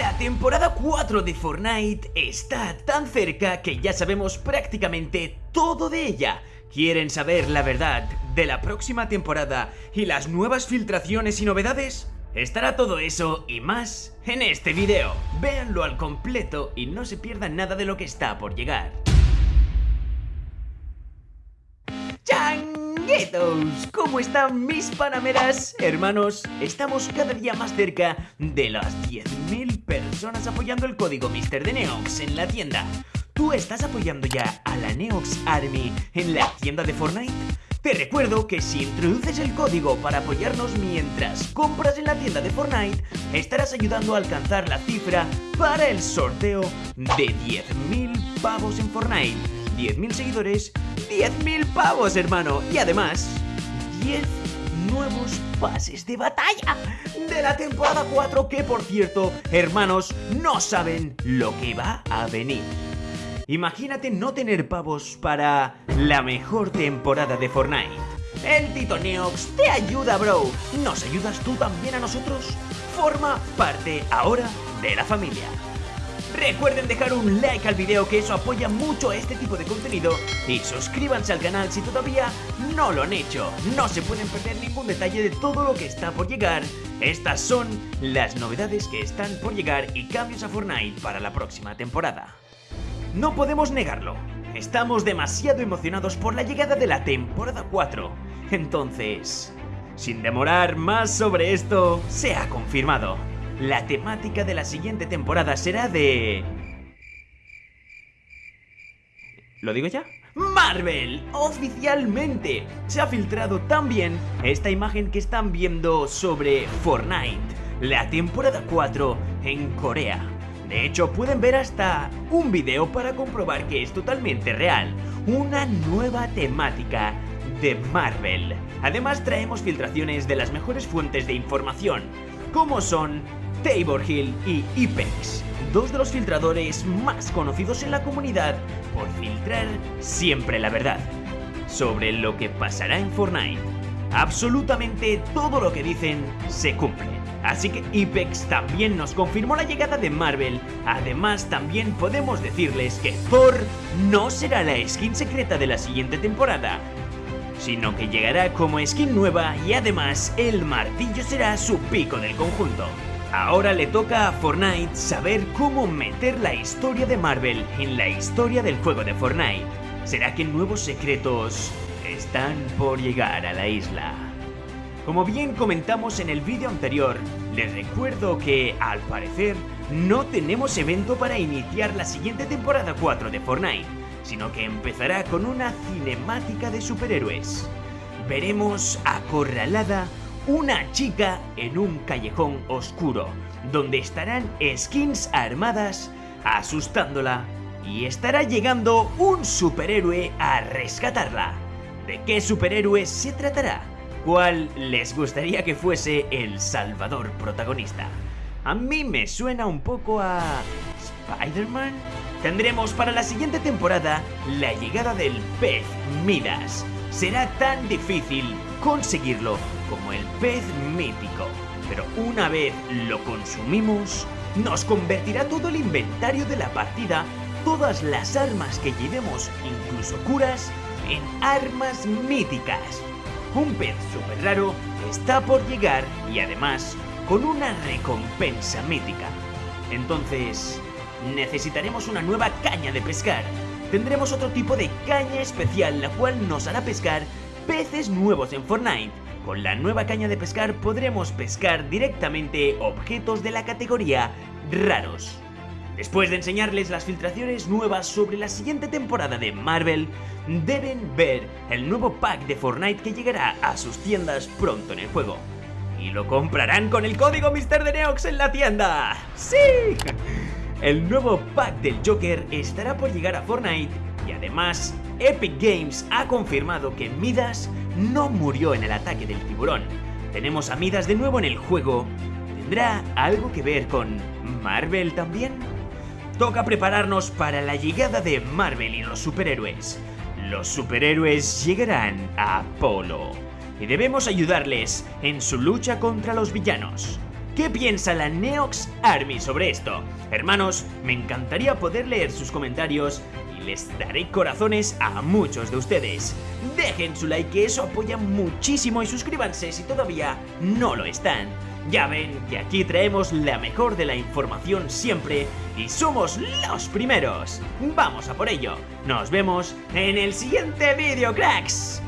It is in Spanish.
La temporada 4 de Fortnite está tan cerca que ya sabemos prácticamente todo de ella. ¿Quieren saber la verdad de la próxima temporada y las nuevas filtraciones y novedades? Estará todo eso y más en este video. Véanlo al completo y no se pierdan nada de lo que está por llegar. ¡Changuetos! ¿Cómo están mis panameras? Hermanos, estamos cada día más cerca de las 10.000 personas apoyando el código Mister de Neox en la tienda. ¿Tú estás apoyando ya a la Neox Army en la tienda de Fortnite? Te recuerdo que si introduces el código para apoyarnos mientras compras en la tienda de Fortnite, estarás ayudando a alcanzar la cifra para el sorteo de 10.000 pavos en Fortnite. 10.000 seguidores, 10.000 pavos, hermano. Y además, 10 nuevos pases de batalla de la temporada 4 que, por cierto, hermanos, no saben lo que va a venir. Imagínate no tener pavos para la mejor temporada de Fortnite. El Tito Neox te ayuda, bro. ¿Nos ayudas tú también a nosotros? Forma parte ahora de la familia. Recuerden dejar un like al video que eso apoya mucho a este tipo de contenido y suscríbanse al canal si todavía no lo han hecho. No se pueden perder ningún detalle de todo lo que está por llegar. Estas son las novedades que están por llegar y cambios a Fortnite para la próxima temporada. No podemos negarlo, estamos demasiado emocionados por la llegada de la temporada 4. Entonces, sin demorar más sobre esto, se ha confirmado. La temática de la siguiente temporada será de... ¿Lo digo ya? Marvel, oficialmente, se ha filtrado también esta imagen que están viendo sobre Fortnite, la temporada 4 en Corea. De hecho, pueden ver hasta un video para comprobar que es totalmente real, una nueva temática de Marvel. Además traemos filtraciones de las mejores fuentes de información, como son Tabor Hill y Ipex, dos de los filtradores más conocidos en la comunidad por filtrar siempre la verdad sobre lo que pasará en Fortnite. Absolutamente todo lo que dicen se cumple. Así que Ipex también nos confirmó la llegada de Marvel. Además, también podemos decirles que Thor no será la skin secreta de la siguiente temporada, sino que llegará como skin nueva y además el martillo será su pico del conjunto. Ahora le toca a Fortnite saber cómo meter la historia de Marvel en la historia del juego de Fortnite. ¿Será que nuevos secretos están por llegar a la isla? Como bien comentamos en el vídeo anterior, les recuerdo que, al parecer, no tenemos evento para iniciar la siguiente temporada 4 de Fortnite, sino que empezará con una cinemática de superhéroes. Veremos acorralada una chica en un callejón oscuro, donde estarán skins armadas asustándola y estará llegando un superhéroe a rescatarla. ¿De qué superhéroe se tratará? ¿Cuál les gustaría que fuese el salvador protagonista? A mí me suena un poco a... ¿Spider-Man? Tendremos para la siguiente temporada la llegada del pez Midas. Será tan difícil conseguirlo como el pez mítico, pero una vez lo consumimos, nos convertirá todo el inventario de la partida, todas las armas que llevemos, incluso curas, en armas míticas. Un pez super raro está por llegar y además con una recompensa mítica. Entonces, necesitaremos una nueva caña de pescar. Tendremos otro tipo de caña especial la cual nos hará pescar peces nuevos en Fortnite. Con la nueva caña de pescar podremos pescar directamente objetos de la categoría raros. Después de enseñarles las filtraciones nuevas sobre la siguiente temporada de Marvel, deben ver el nuevo pack de Fortnite que llegará a sus tiendas pronto en el juego. Y lo comprarán con el código Mister de Neox en la tienda. ¡Sí! El nuevo pack del Joker estará por llegar a Fortnite y además Epic Games ha confirmado que Midas no murió en el ataque del tiburón. Tenemos a Midas de nuevo en el juego. ¿Tendrá algo que ver con Marvel también? Toca prepararnos para la llegada de Marvel y los superhéroes. Los superhéroes llegarán a Apolo y debemos ayudarles en su lucha contra los villanos. ¿Qué piensa la Neox Army sobre esto? Hermanos, me encantaría poder leer sus comentarios y les daré corazones a muchos de ustedes. Dejen su like que eso apoya muchísimo y suscríbanse si todavía no lo están. Ya ven que aquí traemos la mejor de la información siempre y somos los primeros. Vamos a por ello. Nos vemos en el siguiente vídeo, cracks.